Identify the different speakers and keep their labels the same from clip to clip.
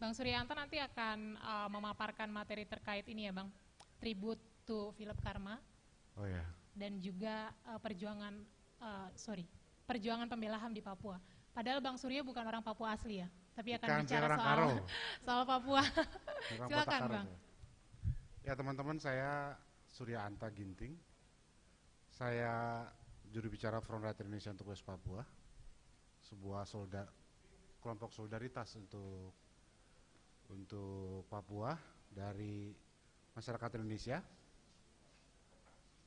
Speaker 1: Bang Suryanto nanti akan uh, memaparkan materi terkait ini ya Bang, tribute to Philip Karma.
Speaker 2: Oh ya.
Speaker 1: Dan juga uh, perjuangan, uh, sorry, perjuangan pembela HAM di Papua. Padahal Bang Surya bukan orang Papua asli ya, tapi akan
Speaker 2: Bukan,
Speaker 1: bicara soal
Speaker 2: Karo.
Speaker 1: soal Papua. Silakan Bang.
Speaker 2: Karo. Ya teman-teman saya Surya Anta Ginting. Saya juru bicara Front Rakyat Indonesia untuk West Papua. Sebuah solda, kelompok solidaritas untuk untuk Papua dari masyarakat Indonesia.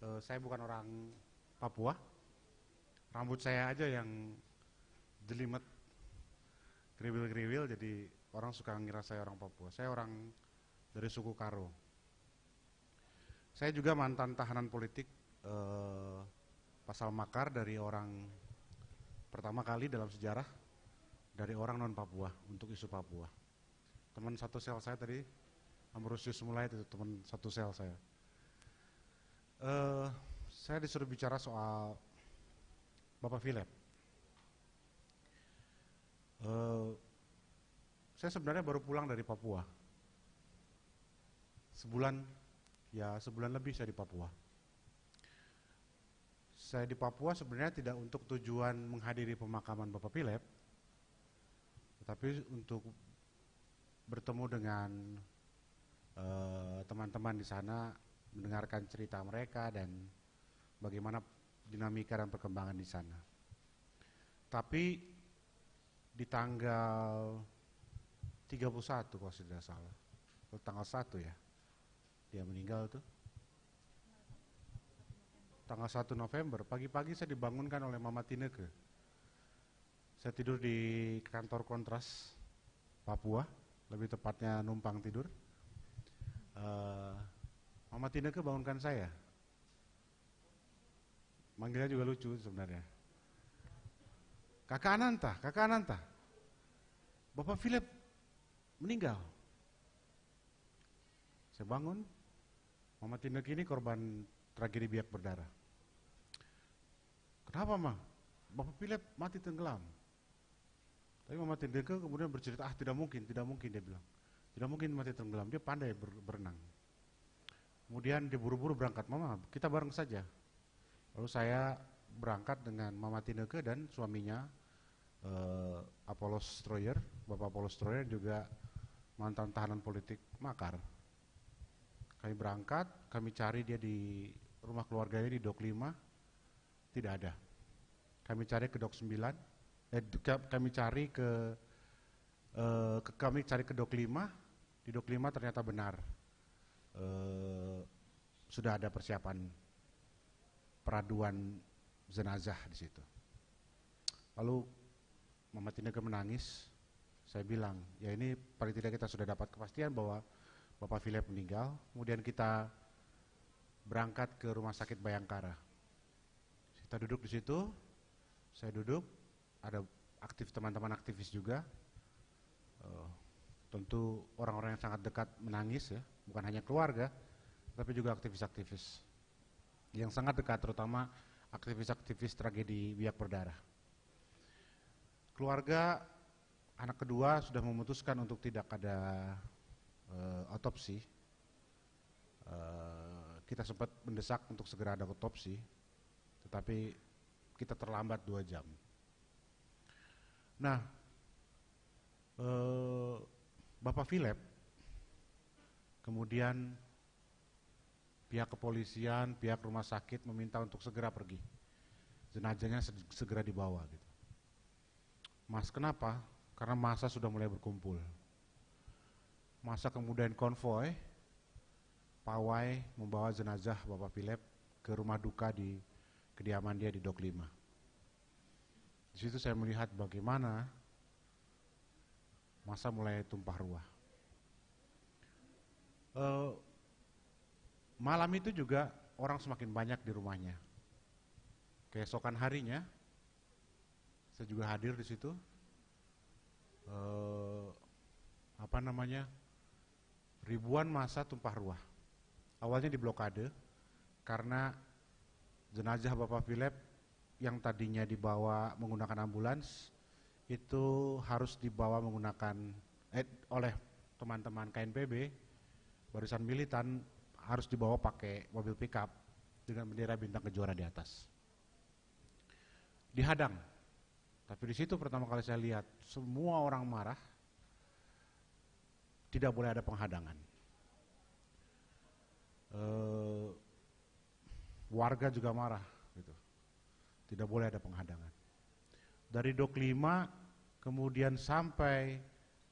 Speaker 2: Eh, saya bukan orang Papua. Rambut saya aja yang jelimet kriwil-kriwil jadi orang suka ngira saya orang Papua. Saya orang dari suku Karo. Saya juga mantan tahanan politik eh, pasal makar dari orang pertama kali dalam sejarah dari orang non Papua untuk isu Papua. Teman satu sel saya tadi Ambrosius mulai itu teman satu sel saya. Eh, saya disuruh bicara soal Bapak Philip. Eh, saya sebenarnya baru pulang dari Papua. Sebulan, ya sebulan lebih saya di Papua. Saya di Papua sebenarnya tidak untuk tujuan menghadiri pemakaman Bapak Philip, tetapi untuk bertemu dengan eh, teman-teman di sana, mendengarkan cerita mereka dan bagaimana dinamika dan perkembangan di sana. Tapi di tanggal 31 kalau tidak salah. Kalau tanggal 1 ya. Dia meninggal tuh. Tanggal 1 November, pagi-pagi saya dibangunkan oleh Mama Tineke. Saya tidur di kantor kontras Papua, lebih tepatnya numpang tidur. Eh, Mama Tineke bangunkan saya. Manggilnya juga lucu sebenarnya. Kakak Ananta, kakak Ananta. Bapak Philip meninggal. Saya bangun, Mama Tineke ini korban tragedi biak berdarah. Kenapa mah? Bapak Philip mati tenggelam. Tapi Mama Tineke kemudian bercerita, ah tidak mungkin, tidak mungkin dia bilang. Tidak mungkin mati tenggelam, dia pandai ber- berenang. Kemudian dia buru-buru berangkat, Mama kita bareng saja. Lalu saya berangkat dengan Mama Tineke dan suaminya eh, Apollos Stroyer, Bapak Apollos Stroyer juga mantan tahanan politik makar. Kami berangkat, kami cari dia di rumah keluarganya di Dok 5, tidak ada. Kami cari ke Dok 9, eh, ka- kami cari ke, eh, ke kami cari ke Dok 5, di Dok 5 ternyata benar. Eh, sudah ada persiapan peraduan jenazah di situ. Lalu Mama Tineke menangis. Saya bilang, ya ini paling tidak kita sudah dapat kepastian bahwa Bapak Philip meninggal. Kemudian kita berangkat ke rumah sakit Bayangkara. Kita duduk di situ, saya duduk, ada aktif teman-teman aktivis juga. Eh, tentu orang-orang yang sangat dekat menangis ya, bukan hanya keluarga, tapi juga aktivis-aktivis yang sangat dekat, terutama aktivis-aktivis tragedi biak berdarah. Keluarga anak kedua sudah memutuskan untuk tidak ada eh, otopsi. Eh, kita sempat mendesak untuk segera ada otopsi, tetapi kita terlambat dua jam. Nah, eh, Bapak Philip, kemudian pihak kepolisian, pihak rumah sakit meminta untuk segera pergi. Jenazahnya se- segera dibawa gitu. Mas kenapa? Karena masa sudah mulai berkumpul. Masa kemudian konvoy, pawai membawa jenazah Bapak Philip ke rumah duka di kediaman dia di Dok 5. Di situ saya melihat bagaimana masa mulai tumpah ruah. Eh, malam itu juga orang semakin banyak di rumahnya. Keesokan harinya, saya juga hadir di situ. Eh, apa namanya? Ribuan masa tumpah ruah. Awalnya di blokade karena jenazah Bapak Philip yang tadinya dibawa menggunakan ambulans itu harus dibawa menggunakan eh, oleh teman-teman KNPB, barisan militan harus dibawa pakai mobil pickup dengan bendera bintang kejora di atas. Dihadang. Tapi di situ pertama kali saya lihat semua orang marah, tidak boleh ada penghadangan. Uh, warga juga marah. Tidak boleh ada penghadangan. Dari Dok 5 kemudian sampai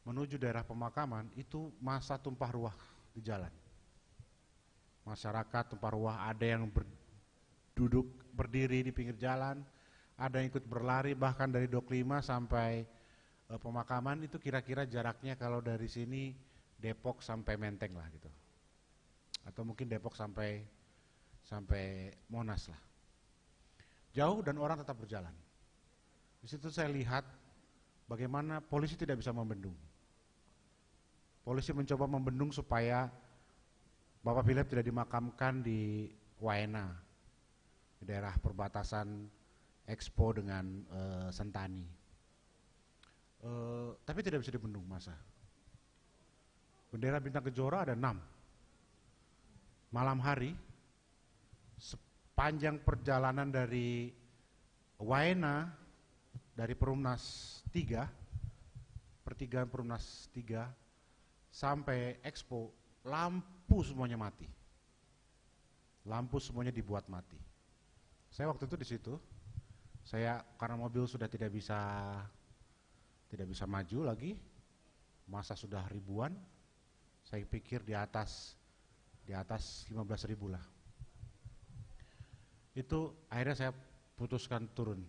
Speaker 2: menuju daerah pemakaman itu masa tumpah ruah di jalan. Masyarakat tumpah ruah ada yang berduduk berdiri di pinggir jalan, ada yang ikut berlari bahkan dari Dok 5 sampai e, pemakaman itu kira-kira jaraknya kalau dari sini Depok sampai Menteng lah gitu. Atau mungkin Depok sampai sampai Monas lah. Jauh dan orang tetap berjalan. Di situ saya lihat bagaimana polisi tidak bisa membendung. Polisi mencoba membendung supaya Bapak Philip tidak dimakamkan di Waena, di daerah perbatasan Expo dengan uh, Sentani. Uh, tapi tidak bisa dibendung masa. Bendera bintang kejora ada enam. Malam hari, sepanjang perjalanan dari Waena, dari Perumnas 3, pertigaan Perumnas 3, sampai expo lampu semuanya mati. Lampu semuanya dibuat mati. Saya waktu itu di situ, saya karena mobil sudah tidak bisa tidak bisa maju lagi, masa sudah ribuan, saya pikir di atas di atas 15 ribu lah. Itu akhirnya saya putuskan turun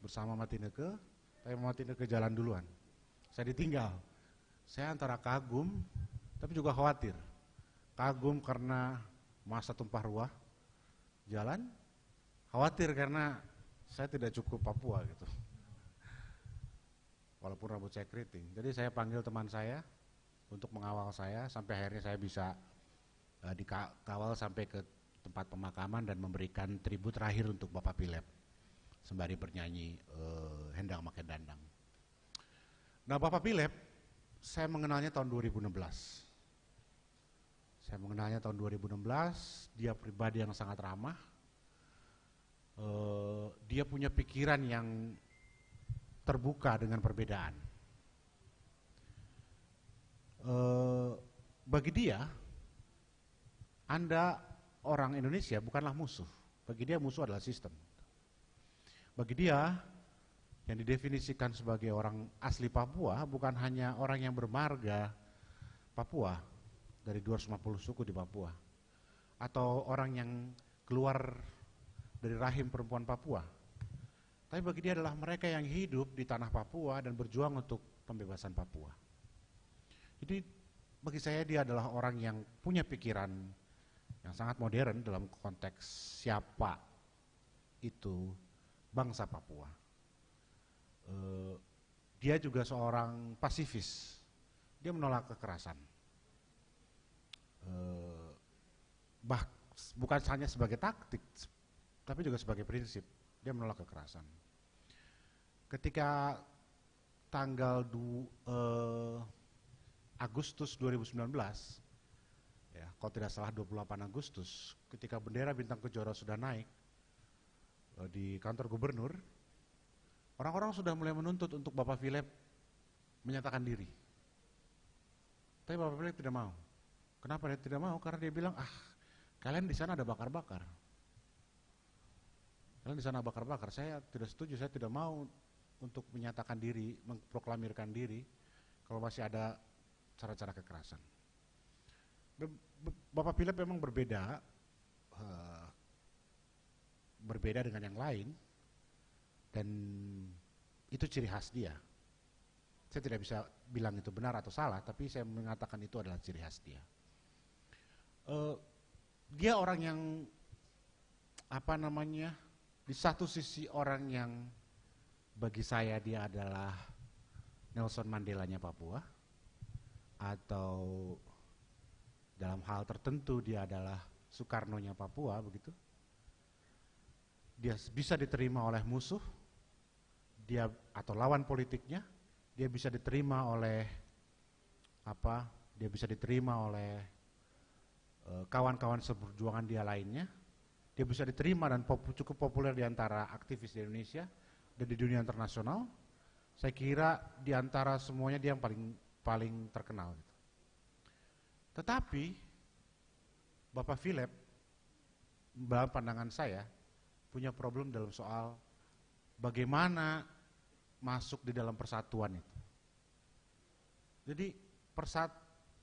Speaker 2: bersama Matineke, tapi Matineke jalan duluan. Saya ditinggal saya antara kagum tapi juga khawatir. Kagum karena masa tumpah ruah jalan, khawatir karena saya tidak cukup Papua gitu. Walaupun rambut saya keriting. Jadi saya panggil teman saya untuk mengawal saya sampai akhirnya saya bisa uh, dikawal sampai ke tempat pemakaman dan memberikan tribut terakhir untuk Bapak Pilep sembari bernyanyi uh, Hendang Makin Dandang. Nah Bapak Pilep saya mengenalnya tahun 2016. Saya mengenalnya tahun 2016, dia pribadi yang sangat ramah. Uh, dia punya pikiran yang terbuka dengan perbedaan. Uh, bagi dia, Anda orang Indonesia bukanlah musuh. Bagi dia musuh adalah sistem. Bagi dia, yang didefinisikan sebagai orang asli Papua bukan hanya orang yang bermarga Papua dari 250 suku di Papua atau orang yang keluar dari rahim perempuan Papua. Tapi bagi dia adalah mereka yang hidup di tanah Papua dan berjuang untuk pembebasan Papua. Jadi bagi saya dia adalah orang yang punya pikiran yang sangat modern dalam konteks siapa itu bangsa Papua. Eh, dia juga seorang pasifis. Dia menolak kekerasan. Uh, bah, bukan hanya sebagai taktik, tapi juga sebagai prinsip. Dia menolak kekerasan. Ketika tanggal du, uh, Agustus 2019, ya, kalau tidak salah 28 Agustus, ketika bendera bintang kejora sudah naik uh, di kantor gubernur, Orang-orang sudah mulai menuntut untuk Bapak Philip menyatakan diri. Tapi Bapak Philip tidak mau. Kenapa dia tidak mau? Karena dia bilang, ah kalian di sana ada bakar-bakar. Kalian di sana bakar-bakar. Saya tidak setuju, saya tidak mau untuk menyatakan diri, memproklamirkan diri kalau masih ada cara-cara kekerasan. Bapak Philip memang berbeda, uh, berbeda dengan yang lain, dan itu ciri khas dia. Saya tidak bisa bilang itu benar atau salah, tapi saya mengatakan itu adalah ciri khas dia. Uh, dia orang yang apa namanya di satu sisi orang yang bagi saya dia adalah Nelson Mandela-nya Papua atau dalam hal tertentu dia adalah Soekarno-nya Papua begitu. Dia bisa diterima oleh musuh, dia atau lawan politiknya, dia bisa diterima oleh apa dia bisa diterima oleh eh, kawan-kawan seperjuangan dia lainnya, dia bisa diterima dan pop, cukup populer di antara aktivis di Indonesia dan di dunia internasional. Saya kira di antara semuanya dia yang paling paling terkenal. Gitu. Tetapi Bapak Philip, dalam pandangan saya, punya problem dalam soal bagaimana masuk di dalam persatuan itu. Jadi persat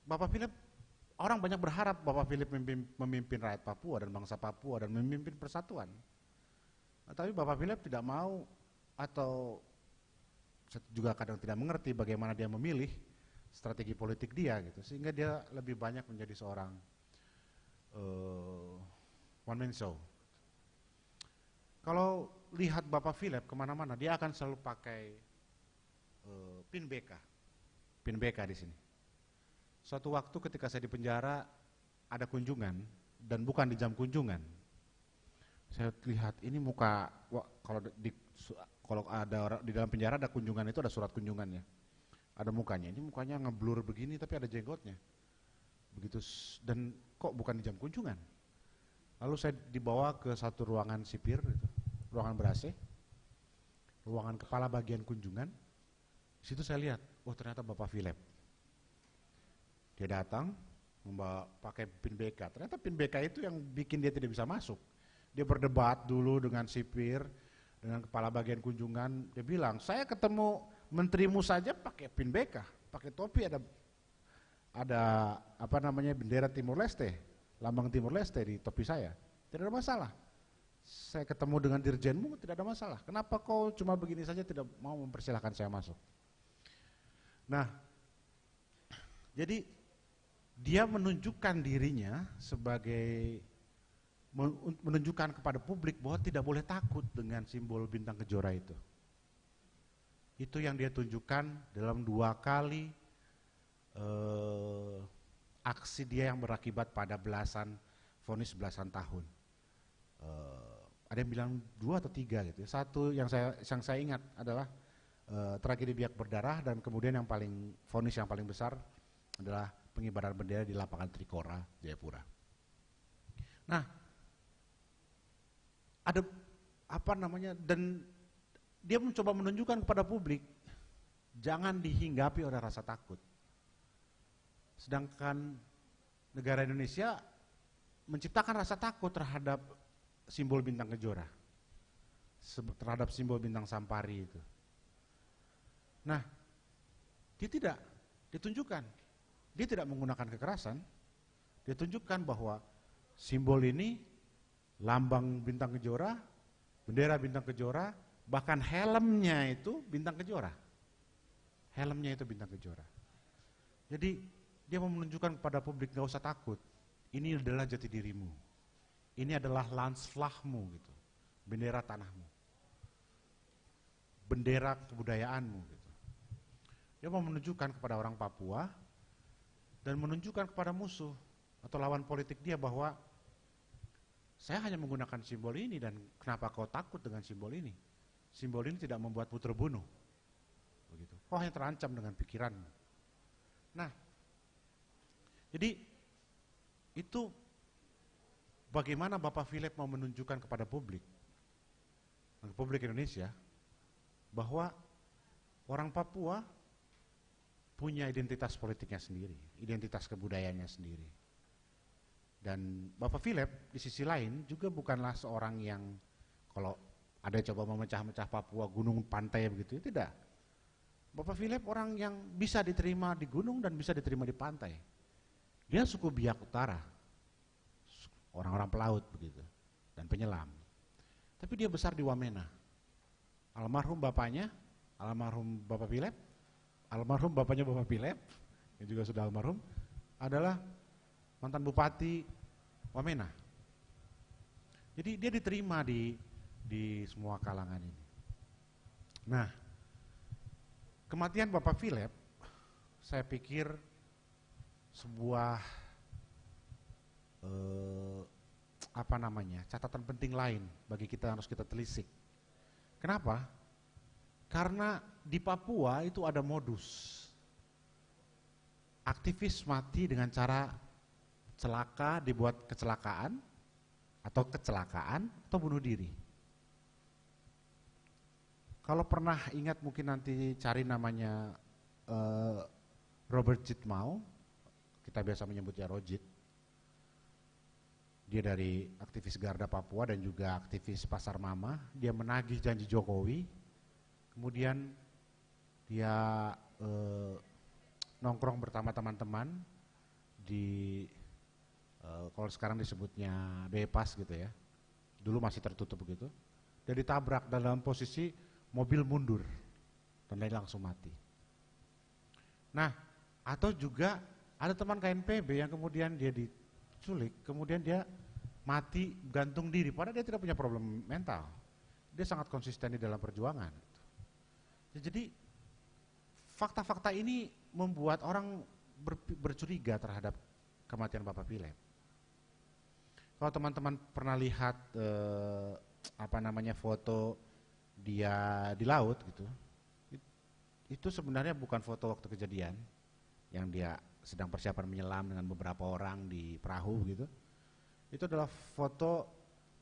Speaker 2: Bapak Philip orang banyak berharap Bapak Philip memimpin, memimpin rakyat Papua dan bangsa Papua dan memimpin persatuan. Nah, tapi Bapak Philip tidak mau atau juga kadang tidak mengerti bagaimana dia memilih strategi politik dia gitu sehingga dia lebih banyak menjadi seorang uh, one man show. Kalau lihat Bapak Philip ke mana-mana dia akan selalu pakai uh, pin BK, pin BK di sini. Suatu waktu ketika saya di penjara ada kunjungan dan bukan di jam kunjungan. Saya lihat ini muka kalau di kalau ada di dalam penjara ada kunjungan itu ada surat kunjungannya. Ada mukanya. Ini mukanya ngeblur begini tapi ada jenggotnya. Begitu dan kok bukan di jam kunjungan. Lalu saya dibawa ke satu ruangan sipir itu, ruangan ber ruangan kepala bagian kunjungan. Situ saya lihat, oh ternyata Bapak Philip. Dia datang membawa pakai pin BK. Ternyata pin BK itu yang bikin dia tidak bisa masuk. Dia berdebat dulu dengan sipir, dengan kepala bagian kunjungan, dia bilang, saya ketemu menterimu saja pakai pin BK, pakai topi ada ada apa namanya bendera Timur Leste, lambang Timur Leste di topi saya. Tidak ada masalah. Saya ketemu dengan dirjenmu tidak ada masalah. Kenapa kau cuma begini saja tidak mau mempersilahkan saya masuk? Nah, jadi dia menunjukkan dirinya sebagai menunjukkan kepada publik bahwa tidak boleh takut dengan simbol bintang kejora itu. Itu yang dia tunjukkan dalam dua kali eh, aksi dia yang berakibat pada belasan, vonis belasan tahun. Eh, ada yang bilang dua atau tiga gitu. Ya. Satu yang saya yang saya ingat adalah eh, tragedi biak berdarah dan kemudian yang paling vonis yang paling besar adalah pengibaran bendera di lapangan Trikora, Jayapura. Nah, ada apa namanya dan dia mencoba menunjukkan kepada publik jangan dihinggapi oleh rasa takut. Sedangkan negara Indonesia menciptakan rasa takut terhadap simbol bintang kejora. Terhadap simbol bintang sampari itu. Nah, dia tidak ditunjukkan. Dia tidak menggunakan kekerasan. Dia tunjukkan bahwa simbol ini lambang bintang kejora, bendera bintang kejora, bahkan helmnya itu bintang kejora. Helmnya itu bintang kejora. Jadi dia mau menunjukkan kepada publik gak usah takut. Ini adalah jati dirimu. Ini adalah landsflagmu gitu. Bendera tanahmu. Bendera kebudayaanmu gitu. Dia mau menunjukkan kepada orang Papua dan menunjukkan kepada musuh atau lawan politik dia bahwa saya hanya menggunakan simbol ini dan kenapa kau takut dengan simbol ini? Simbol ini tidak membuatmu terbunuh. Begitu. Kau hanya terancam dengan pikiranmu. Nah, jadi itu bagaimana Bapak Philip mau menunjukkan kepada publik, publik Indonesia, bahwa orang Papua punya identitas politiknya sendiri, identitas kebudayaannya sendiri. Dan Bapak Philip di sisi lain juga bukanlah seorang yang kalau ada coba memecah-mecah Papua, gunung, pantai begitu, tidak. Bapak Philip orang yang bisa diterima di gunung dan bisa diterima di pantai. Dia suku Biak Utara, orang-orang pelaut begitu, dan penyelam. Tapi dia besar di Wamena. Almarhum bapaknya, almarhum Bapak Philip, almarhum bapaknya Bapak Philip, yang juga sudah almarhum, adalah mantan bupati Wamena. Jadi dia diterima di di semua kalangan ini. Nah, kematian Bapak Philip, saya pikir sebuah eh, apa namanya catatan penting lain bagi kita harus kita telisik. Kenapa? Karena di Papua itu ada modus aktivis mati dengan cara celaka, dibuat kecelakaan, atau kecelakaan, atau bunuh diri. Kalau pernah ingat mungkin nanti cari namanya uh, Robert Jitmau, kita biasa menyebutnya Rojit. Dia dari aktivis Garda Papua dan juga aktivis Pasar Mama. Dia menagih janji Jokowi, kemudian dia uh, nongkrong bersama teman-teman di uh, kalau sekarang disebutnya bebas gitu ya. Dulu masih tertutup begitu. Dan ditabrak dalam posisi mobil mundur dan dia langsung mati. Nah, atau juga ada teman KNPB yang kemudian dia diculik, kemudian dia mati gantung diri, padahal dia tidak punya problem mental. Dia sangat konsisten di dalam perjuangan. Ya, jadi fakta-fakta ini membuat orang ber, bercuriga terhadap kematian Bapak Pilep. Kalau teman-teman pernah lihat eh, apa namanya foto dia di laut gitu, itu sebenarnya bukan foto waktu kejadian yang dia sedang persiapan menyelam dengan beberapa orang di perahu gitu. Itu adalah foto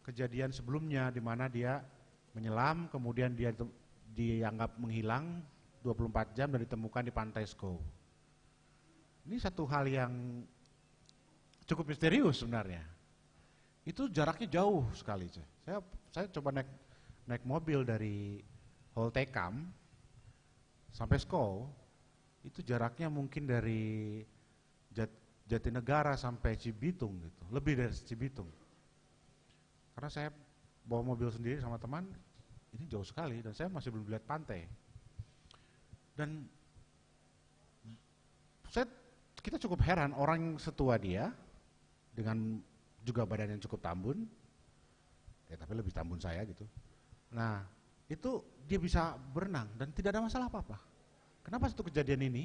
Speaker 2: kejadian sebelumnya di mana dia menyelam kemudian dia dianggap menghilang 24 jam dan ditemukan di pantai Sko. Ini satu hal yang cukup misterius sebenarnya. Itu jaraknya jauh sekali. Saya saya coba naik naik mobil dari Holtekam sampai Sko itu jaraknya mungkin dari Jat, Jatinegara sampai Cibitung gitu, lebih dari Cibitung. Karena saya bawa mobil sendiri sama teman, ini jauh sekali dan saya masih belum lihat pantai. Dan saya kita cukup heran orang setua dia dengan juga badan yang cukup tambun, ya tapi lebih tambun saya gitu. Nah, itu dia bisa berenang dan tidak ada masalah apa-apa. Kenapa satu kejadian ini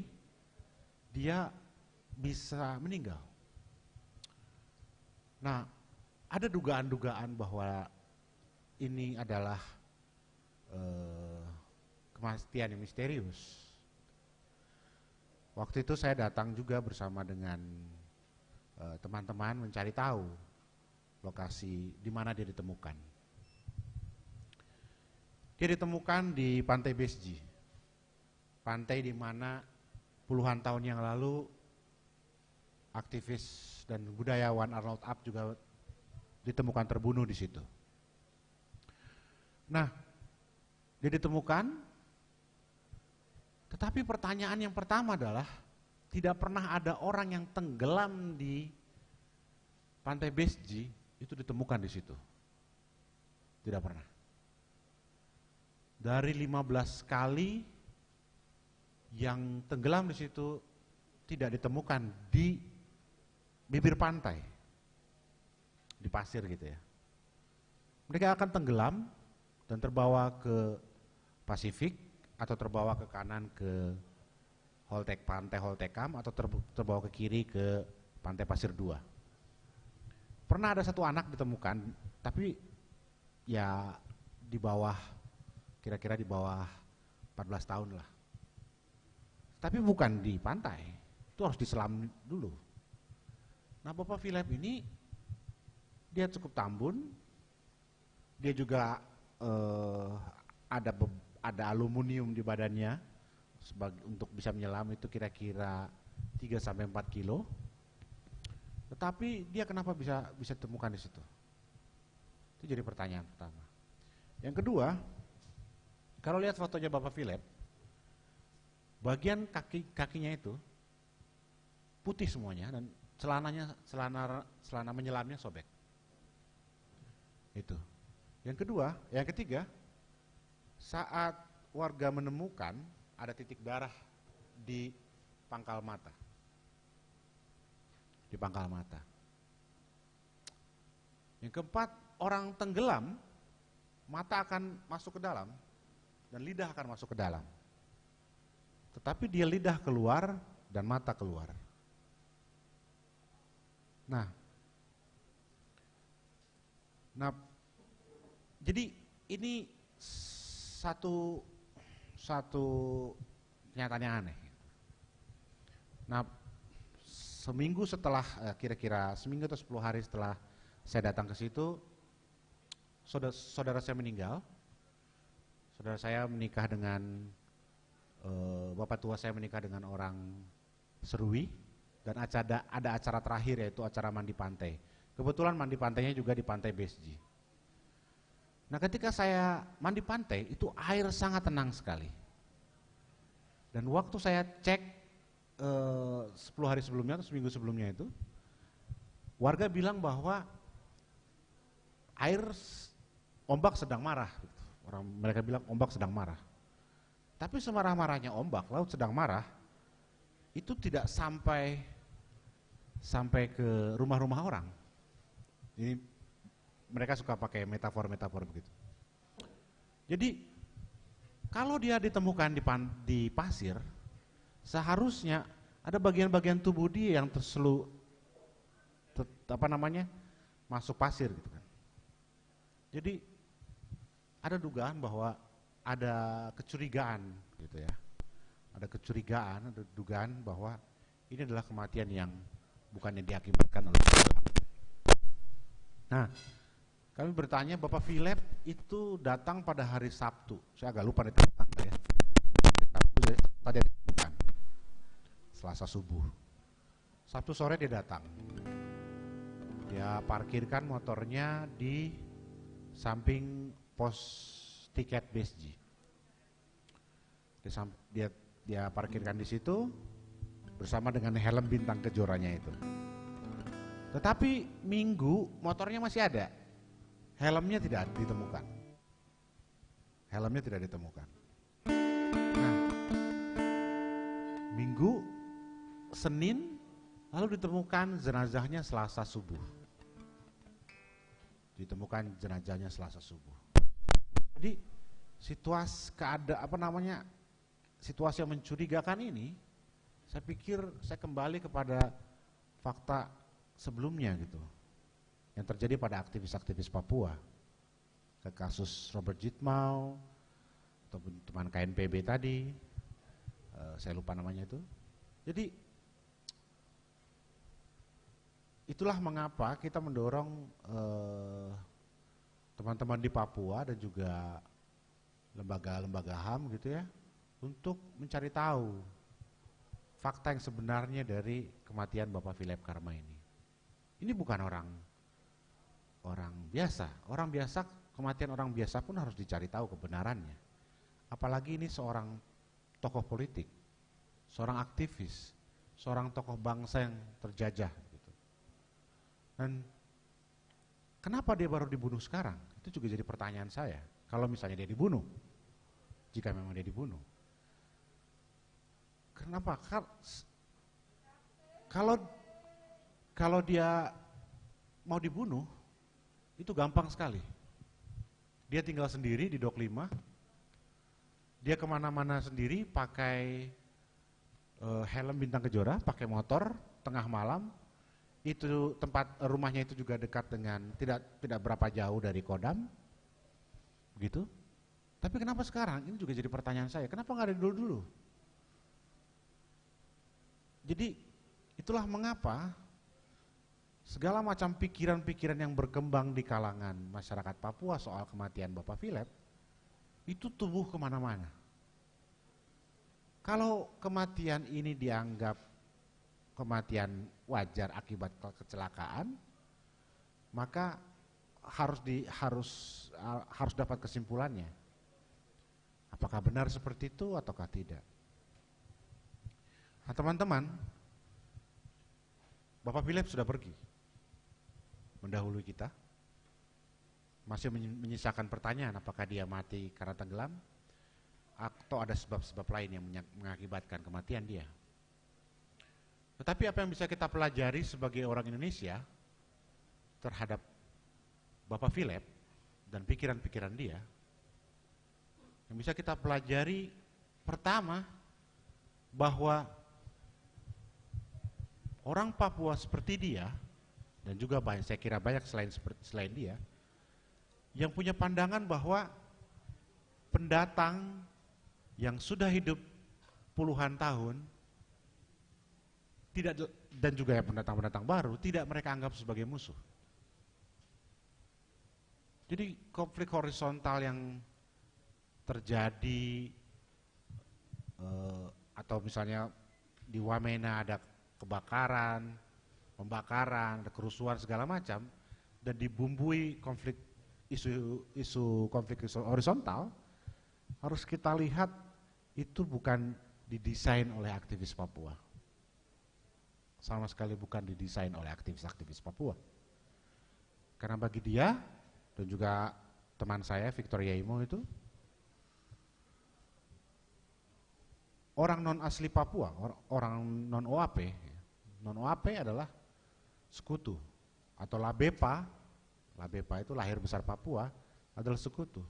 Speaker 2: dia bisa meninggal? Nah, ada dugaan-dugaan bahwa ini adalah uh, kematian yang misterius. Waktu itu saya datang juga bersama dengan eh, teman-teman uh, mencari tahu lokasi di mana dia ditemukan. Dia ditemukan di Pantai Besji. Pantai di mana puluhan tahun yang lalu aktivis dan budayawan Arnold Up juga ditemukan terbunuh di situ. Nah, dia ditemukan, tetapi pertanyaan yang pertama adalah tidak pernah ada orang yang tenggelam di pantai Besji itu ditemukan di situ. Tidak pernah. Dari 15 kali yang tenggelam di situ tidak ditemukan di bibir pantai. Di pasir gitu ya. Mereka akan tenggelam dan terbawa ke Pasifik atau terbawa ke kanan ke Holtek pantai Holtekam atau terbawa ke kiri ke pantai Pasir 2. Pernah ada satu anak ditemukan, tapi ya di bawah kira-kira di bawah 14 tahun lah. Tapi bukan di pantai, itu harus diselam dulu. Nah Bapak Philip ini dia cukup tambun, dia juga uh, ada ada aluminium di badannya sebagai untuk bisa menyelam itu kira-kira 3 sampai 4 kilo. Tetapi dia kenapa bisa bisa temukan di situ? Itu jadi pertanyaan pertama. Yang kedua, kalau lihat fotonya Bapak Philip, bagian kaki kakinya itu putih semuanya dan celananya celana celana menyelamnya sobek. Itu. Yang kedua, yang ketiga, saat warga menemukan ada titik darah di pangkal mata. Di pangkal mata. Yang keempat, orang tenggelam, mata akan masuk ke dalam, dan lidah akan masuk ke dalam. Tetapi dia lidah keluar dan mata keluar. Nah, nah, jadi ini satu satu kenyataan yang aneh. Nah, seminggu setelah eh, kira-kira seminggu atau 10 hari setelah saya datang ke situ saudara, saudara saya meninggal saudara saya menikah dengan uh, bapak tua saya menikah dengan orang Serui dan ada ada acara terakhir yaitu acara mandi pantai. Kebetulan mandi pantainya juga di pantai Besji. Nah ketika saya mandi pantai itu air sangat tenang sekali. Dan waktu saya cek uh, 10 hari sebelumnya atau seminggu sebelumnya itu warga bilang bahwa air ombak sedang marah. Orang mereka bilang ombak sedang marah. Tapi semarah-marahnya ombak, laut sedang marah, itu tidak sampai sampai ke rumah-rumah orang. Ini mereka suka pakai metafor-metafor begitu. Jadi kalau dia ditemukan di, pan, di pasir, seharusnya ada bagian-bagian tubuh dia yang terselu apa namanya masuk pasir gitu kan. Jadi ada dugaan bahwa ada kecurigaan gitu ya. Ada kecurigaan, ada dugaan bahwa ini adalah kematian yang bukan yang diakibatkan oleh Nah, kami bertanya Bapak Philip itu datang pada hari Sabtu. Saya agak lupa nih tanggal ya. Sabtu tadi bukan. Selasa subuh. Sabtu sore dia datang. Dia parkirkan motornya di samping pos tiket BSG. Dia, dia, dia parkirkan di situ bersama dengan helm bintang kejoranya itu. Tetapi minggu motornya masih ada, helmnya tidak ditemukan. Helmnya tidak ditemukan. Nah, minggu, Senin, lalu ditemukan jenazahnya Selasa subuh ditemukan jenazahnya Selasa subuh. Jadi situasi keada apa namanya situasi yang mencurigakan ini, saya pikir saya kembali kepada fakta sebelumnya gitu, yang terjadi pada aktivis-aktivis Papua, ke kasus Robert Jitmau ataupun teman KNPB tadi, uh, saya lupa namanya itu. Jadi itulah mengapa kita mendorong eh, teman-teman di Papua dan juga lembaga-lembaga HAM gitu ya untuk mencari tahu fakta yang sebenarnya dari kematian Bapak Philip Karma ini. Ini bukan orang orang biasa. Orang biasa kematian orang biasa pun harus dicari tahu kebenarannya. Apalagi ini seorang tokoh politik, seorang aktivis, seorang tokoh bangsa yang terjajah dan kenapa dia baru dibunuh sekarang? Itu juga jadi pertanyaan saya. Kalau misalnya dia dibunuh, jika memang dia dibunuh. Kenapa? Kalau kalau dia mau dibunuh, itu gampang sekali. Dia tinggal sendiri di Dok 5, dia ke mana-mana sendiri pakai uh, helm bintang kejora, pakai motor, tengah malam, itu tempat rumahnya itu juga dekat dengan tidak tidak berapa jauh dari Kodam, gitu. Tapi kenapa sekarang? Ini juga jadi pertanyaan saya. Kenapa nggak ada dulu dulu? Jadi itulah mengapa segala macam pikiran-pikiran yang berkembang di kalangan masyarakat Papua soal kematian Bapak Philip itu tumbuh ke mana-mana. Kalau kematian ini dianggap kematian wajar akibat kecelakaan, maka harus di harus harus dapat kesimpulannya. Apakah benar seperti itu ataukah tidak? Nah, teman-teman, Bapak Philip sudah pergi mendahului kita. Masih menyisakan pertanyaan apakah dia mati karena tenggelam atau ada sebab-sebab lain yang mengakibatkan kematian dia. Tetapi apa yang bisa kita pelajari sebagai orang Indonesia terhadap Bapak Philip dan pikiran-pikiran dia, yang bisa kita pelajari pertama bahwa orang Papua seperti dia dan juga banyak saya kira banyak selain selain dia yang punya pandangan bahwa pendatang yang sudah hidup puluhan tahun tidak dan juga ya pendatang-pendatang baru tidak mereka anggap sebagai musuh. Jadi konflik horizontal yang terjadi uh, atau misalnya di Wamena ada kebakaran, pembakaran, ada kerusuhan segala macam dan dibumbui konflik isu isu konflik horizontal harus kita lihat itu bukan didesain oleh aktivis Papua. Sama sekali bukan didesain oleh aktivis-aktivis Papua. Karena bagi dia dan juga teman saya Victoria Imo itu orang non asli Papua, orang non OAP, non OAP adalah sekutu atau Labepa, Labepa itu lahir besar Papua adalah sekutu.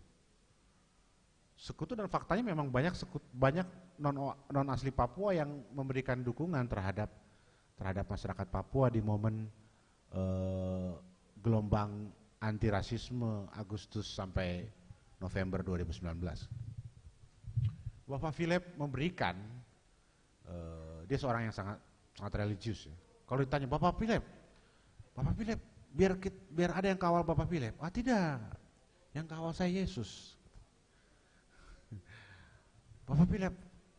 Speaker 2: Sekutu dan faktanya memang banyak sekutu, banyak non non asli Papua yang memberikan dukungan terhadap terhadap masyarakat Papua di momen eh, gelombang anti rasisme Agustus sampai November 2019. Bapak Philip memberikan, uh, dia seorang yang sangat sangat religius ya. Kalau ditanya Bapak Philip, Bapak Philip biar biar ada yang kawal Bapak Philip. Ah tidak, yang kawal saya Yesus. Bapak Philip,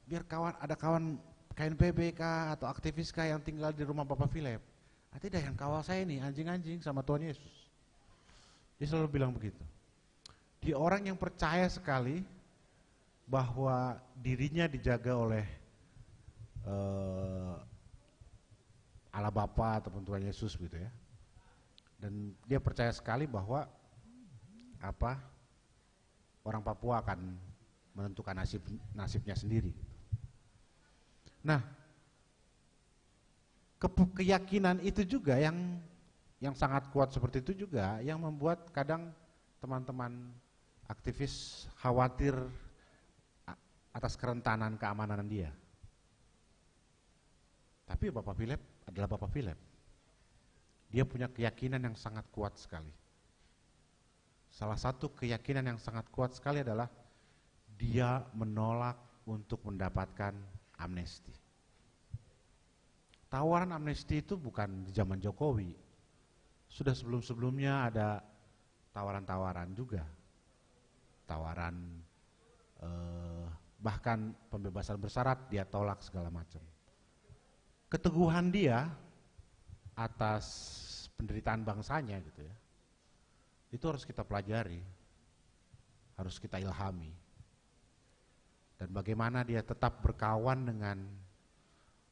Speaker 2: biar kawan ada kawan KNPB kah atau aktivis kah yang tinggal di rumah Bapak Philip. Ah tidak, yang kawal saya ini anjing-anjing sama Tuhan Yesus. Dia selalu bilang begitu. Dia orang yang percaya sekali bahwa dirinya dijaga oleh uh, Allah Bapa ataupun Tuhan Yesus gitu ya. Dan dia percaya sekali bahwa apa orang Papua akan menentukan nasib nasibnya sendiri. Nah, ke keyakinan itu juga yang yang sangat kuat seperti itu juga yang membuat kadang teman-teman aktivis khawatir atas kerentanan keamanan dia. Tapi Bapak Philip adalah Bapak Philip. Dia punya keyakinan yang sangat kuat sekali. Salah satu keyakinan yang sangat kuat sekali adalah dia menolak untuk mendapatkan amnesti. Tawaran amnesti itu bukan di zaman Jokowi, sudah sebelum-sebelumnya ada tawaran-tawaran juga. Tawaran eh, bahkan pembebasan bersyarat dia tolak segala macam. Keteguhan dia atas penderitaan bangsanya gitu ya. Itu harus kita pelajari. Harus kita ilhami. Dan bagaimana dia tetap berkawan dengan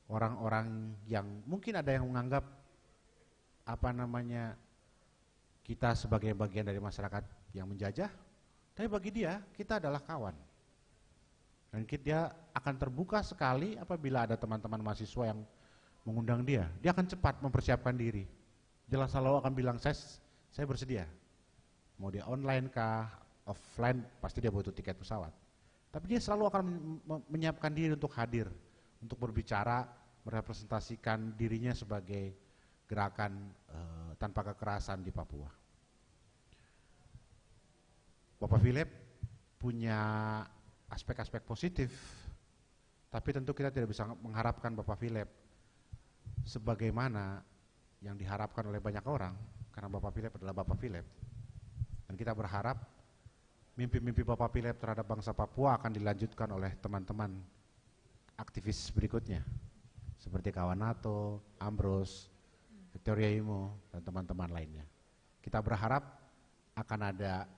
Speaker 2: orang-orang yang mungkin ada yang menganggap apa namanya kita sebagai bagian dari masyarakat yang menjajah, tapi bagi dia kita adalah kawan. Dan dia akan terbuka sekali apabila ada teman-teman mahasiswa yang mengundang dia. Dia akan cepat mempersiapkan diri. Dia selalu akan bilang, saya, saya bersedia. Mau dia online kah, offline, pasti dia butuh tiket pesawat. Tapi dia selalu akan menyiapkan diri untuk hadir, untuk berbicara, merepresentasikan dirinya sebagai gerakan uh, tanpa kekerasan di Papua. Bapak Philip punya aspek-aspek positif, tapi tentu kita tidak bisa mengharapkan Bapak Philip sebagaimana yang diharapkan oleh banyak orang, karena Bapak Philip adalah Bapak Philip. Dan kita berharap mimpi-mimpi Bapak Philip terhadap bangsa Papua akan dilanjutkan oleh teman-teman aktivis berikutnya, seperti kawan NATO, Ambrose, Victoria Imo, dan teman-teman lainnya. Kita berharap akan ada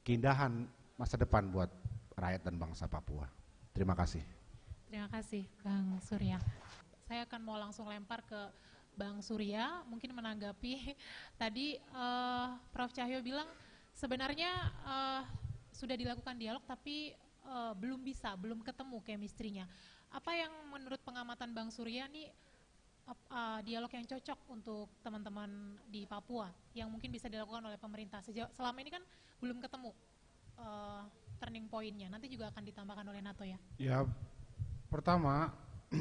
Speaker 2: keindahan masa depan buat rakyat dan bangsa Papua. Terima kasih.
Speaker 1: Terima kasih Bang Surya. Saya akan mau langsung lempar ke Bang Surya, mungkin menanggapi tadi uh, Prof. Cahyo bilang sebenarnya uh, sudah dilakukan dialog tapi uh, belum bisa, belum ketemu chemistry-nya. Apa yang menurut pengamatan Bang Surya nih uh, dialog yang cocok untuk teman-teman di Papua yang mungkin bisa dilakukan oleh pemerintah. Sejauh, selama ini kan belum ketemu uh, turning pointnya. Nanti juga akan ditambahkan oleh NATO ya.
Speaker 2: Ya, pertama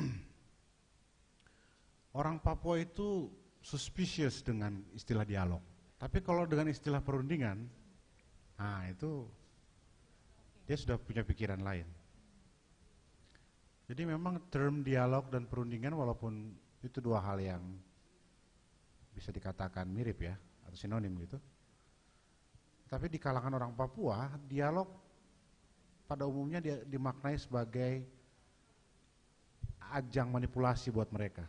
Speaker 2: orang Papua itu suspicious dengan istilah dialog. Tapi kalau dengan istilah perundingan, nah itu dia sudah punya pikiran lain. Jadi memang term dialog dan perundingan walaupun Itu dua hal yang bisa dikatakan mirip ya, atau sinonim gitu. Tapi di kalangan orang Papua, dialog pada umumnya dia dimaknai sebagai ajang manipulasi buat mereka.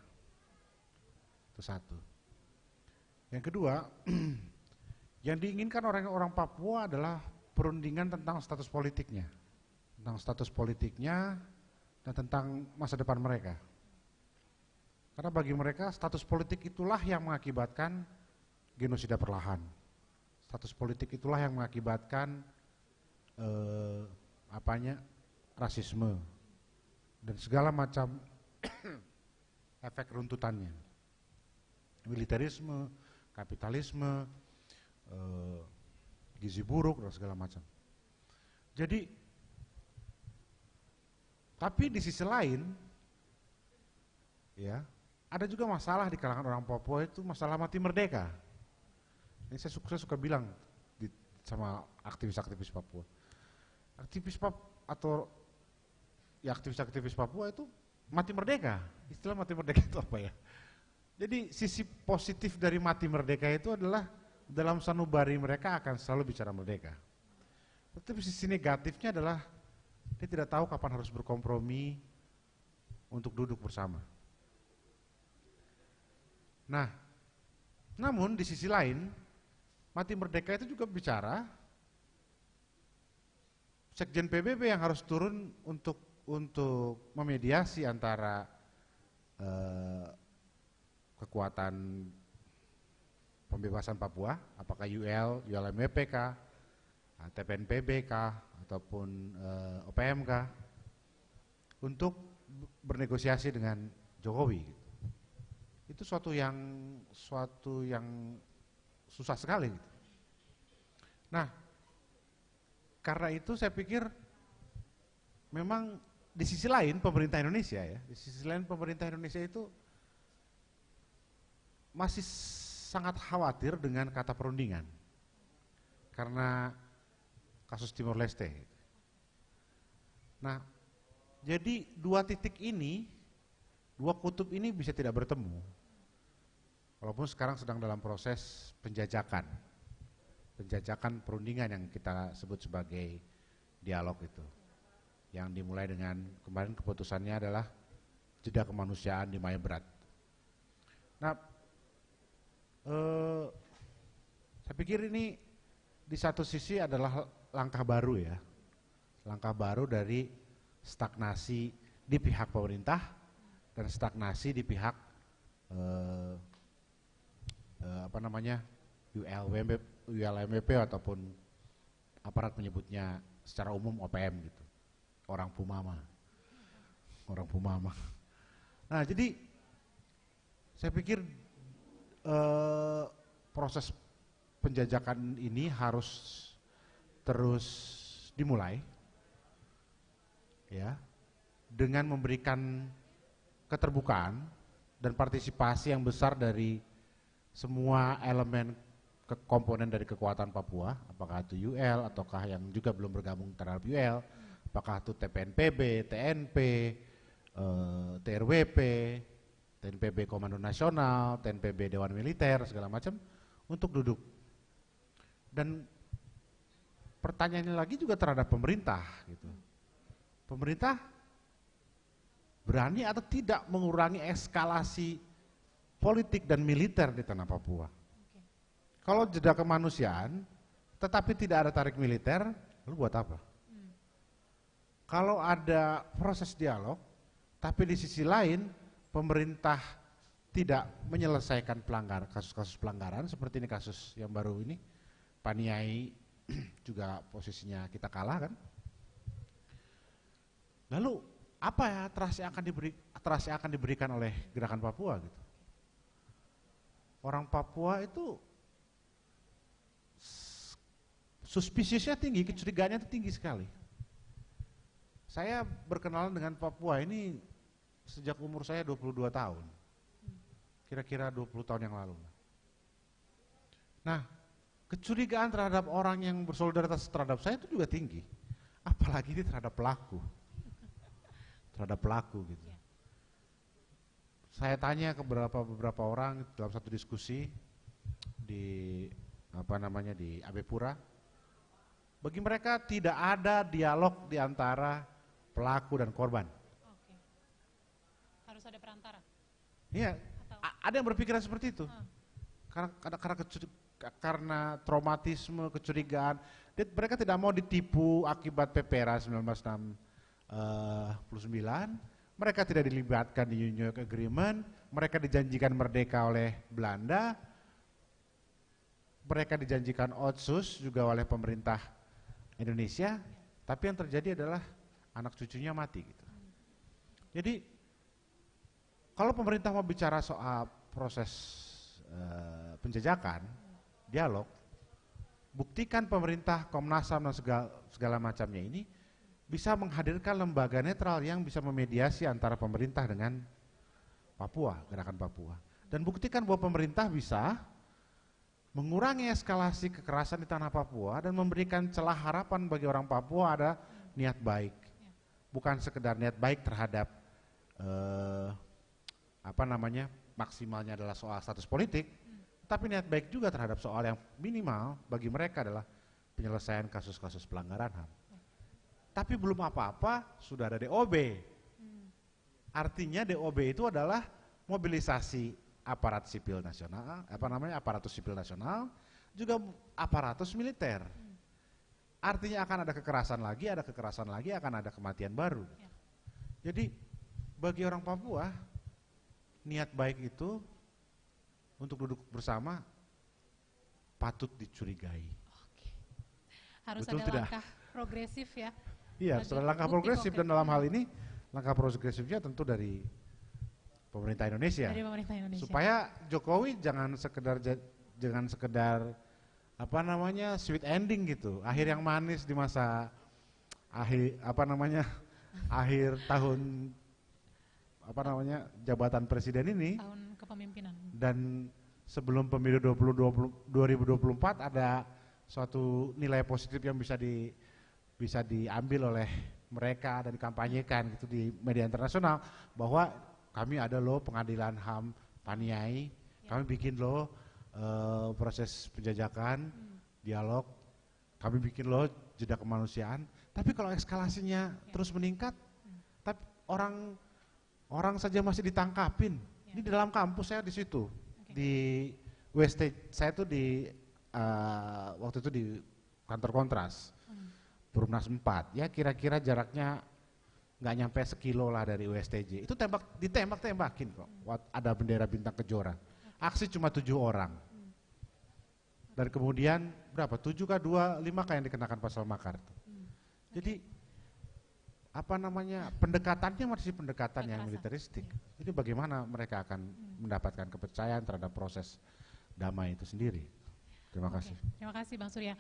Speaker 2: Itu satu. Yang kedua, yang diinginkan orang-orang Papua adalah perundingan tentang status politiknya. Tentang status politiknya dan tentang masa depan mereka. Karena bagi mereka status politik itulah yang mengakibatkan genosida perlahan. Status politik itulah yang mengakibatkan eh, apanya rasisme dan segala macam efek runtutannya. Militerisme, kapitalisme, eh, gizi buruk dan segala macam. Jadi tapi di sisi lain ya ada juga masalah di kalangan orang Papua itu masalah mati merdeka. Ini saya suka, saya suka bilang di, sama aktivis-aktivis Papua. Aktivis Papua atau ya aktivis-aktivis Papua itu mati merdeka. Istilah mati merdeka itu apa ya? Jadi sisi positif dari mati merdeka itu adalah dalam sanubari mereka akan selalu bicara merdeka. Tetapi sisi negatifnya adalah dia tidak tahu kapan harus berkompromi untuk duduk bersama. Nah, namun di sisi lain, mati merdeka itu juga bicara Sekjen PBB yang harus turun untuk untuk memediasi antara eh, kekuatan pembebasan Papua, apakah UL, ULMWP kah, TPNPB kah, ataupun eh, OPM kah, untuk bernegosiasi dengan Jokowi itu suatu yang suatu yang susah sekali gitu. Nah, karena itu saya pikir memang di sisi lain pemerintah Indonesia ya, di sisi lain pemerintah Indonesia itu masih sangat khawatir dengan kata perundingan karena kasus Timor Leste. Nah, jadi dua titik ini, dua kutub ini bisa tidak bertemu Walaupun sekarang sedang dalam proses penjajakan, penjajakan perundingan yang kita sebut sebagai dialog itu, yang dimulai dengan kemarin keputusannya adalah jeda kemanusiaan di Maya Berat. Nah, eh, saya pikir ini di satu sisi adalah langkah baru ya, langkah baru dari stagnasi di pihak pemerintah dan stagnasi di pihak eh, uh, apa namanya ULMP, ULMP ataupun aparat menyebutnya secara umum OPM gitu. Orang Pumama. Orang Pumama. Nah, jadi saya pikir uh, proses penjajakan ini harus terus dimulai ya dengan memberikan keterbukaan dan partisipasi yang besar dari semua elemen ke komponen dari kekuatan Papua, apakah itu UL ataukah yang juga belum bergabung terhadap UL, apakah itu TPNPB, TNP, eh, TRWP, TNPB Komando Nasional, TNPB Dewan Militer segala macam untuk duduk. Dan pertanyaannya lagi juga terhadap pemerintah gitu. Pemerintah berani atau tidak mengurangi eskalasi politik dan militer di tanah Papua. Okay. Kalau jeda kemanusiaan, tetapi tidak ada tarik militer, lalu buat apa? Hmm. Kalau ada proses dialog, tapi di sisi lain pemerintah tidak menyelesaikan pelanggar kasus-kasus pelanggaran seperti ini kasus yang baru ini, Paniai juga posisinya kita kalah kan. Lalu apa ya yang akan diberi yang akan diberikan oleh gerakan Papua gitu? orang Papua itu suspiciusnya tinggi, kecurigaannya itu tinggi sekali. Saya berkenalan dengan Papua ini sejak umur saya 22 tahun. Kira-kira 20 tahun yang lalu. Nah, kecurigaan terhadap orang yang bersolidaritas terhadap saya itu juga tinggi. Apalagi ini terhadap pelaku. Terhadap pelaku gitu. saya tanya ke beberapa beberapa orang dalam satu diskusi di apa namanya di Abepura, bagi mereka tidak ada dialog di antara pelaku dan korban.
Speaker 1: Oke. Harus ada perantara.
Speaker 2: Iya, ada yang berpikiran seperti itu.
Speaker 1: Ah.
Speaker 2: Karena karena karena, kecuri- karena traumatisme, kecurigaan, dia, mereka tidak mau ditipu akibat PPRA 1969. Mereka tidak dilibatkan di New York Agreement, mereka dijanjikan merdeka oleh Belanda, mereka dijanjikan otsus juga oleh pemerintah Indonesia, tapi yang terjadi adalah anak cucunya mati gitu. Jadi kalau pemerintah mau bicara soal proses eh, penjajakan, dialog, buktikan pemerintah Komnas HAM dan segala, segala macamnya ini bisa menghadirkan lembaga netral yang bisa memediasi antara pemerintah dengan Papua, gerakan Papua. Dan buktikan bahwa pemerintah bisa mengurangi eskalasi kekerasan di tanah Papua dan memberikan celah harapan bagi orang Papua ada niat baik. Bukan sekedar niat baik terhadap eh, apa namanya maksimalnya adalah soal status politik, tapi niat baik juga terhadap soal yang minimal bagi mereka adalah penyelesaian kasus-kasus pelanggaran HAM. Tapi belum apa-apa sudah ada DOB. Artinya DOB itu adalah mobilisasi aparat sipil nasional, apa namanya aparatus sipil nasional, juga aparatus militer. Artinya akan ada kekerasan lagi, ada kekerasan lagi, akan ada kematian baru. Jadi bagi orang Papua niat baik itu untuk duduk bersama patut dicurigai.
Speaker 1: Oke. Harus
Speaker 2: Betul
Speaker 1: ada
Speaker 2: tidak?
Speaker 1: langkah progresif ya.
Speaker 2: Iya, setelah langkah progresif dan dalam hal ini langkah progresifnya tentu dari pemerintah Indonesia.
Speaker 1: Dari pemerintah Indonesia.
Speaker 2: Supaya Jokowi jangan sekedar ja- jangan sekedar apa namanya sweet ending gitu, akhir yang manis di masa akhir apa namanya akhir tahun apa namanya jabatan presiden ini.
Speaker 1: Tahun kepemimpinan.
Speaker 2: dan sebelum pemilu 2020 2024 ada suatu nilai positif yang bisa di bisa diambil oleh mereka dan dikampanyekan gitu di media internasional bahwa kami ada loh pengadilan HAM Paniai, kami bikin loh eh, proses penjajakan, dialog, kami bikin loh jeda kemanusiaan. Tapi kalau eskalasinya terus meningkat, tapi orang orang saja masih ditangkapin. Ini di dalam kampus saya di situ. Di West saya tuh di eh, waktu itu di kantor kontras. Perumnas 4 ya kira-kira jaraknya nggak nyampe sekilo lah dari USTJ itu tembak ditembak tembakin kok Wat- ada bendera bintang kejora aksi cuma tujuh orang. Dan kemudian berapa? Tujuh kah dua? Lima kah yang dikenakan pasal makar tuh. jadi apa namanya pendekatannya masih pendekatan yang militeristik. Jadi bagaimana mereka akan mendapatkan kepercayaan terhadap proses damai itu sendiri? Terima kasih.
Speaker 1: Terima kasih Bang Surya.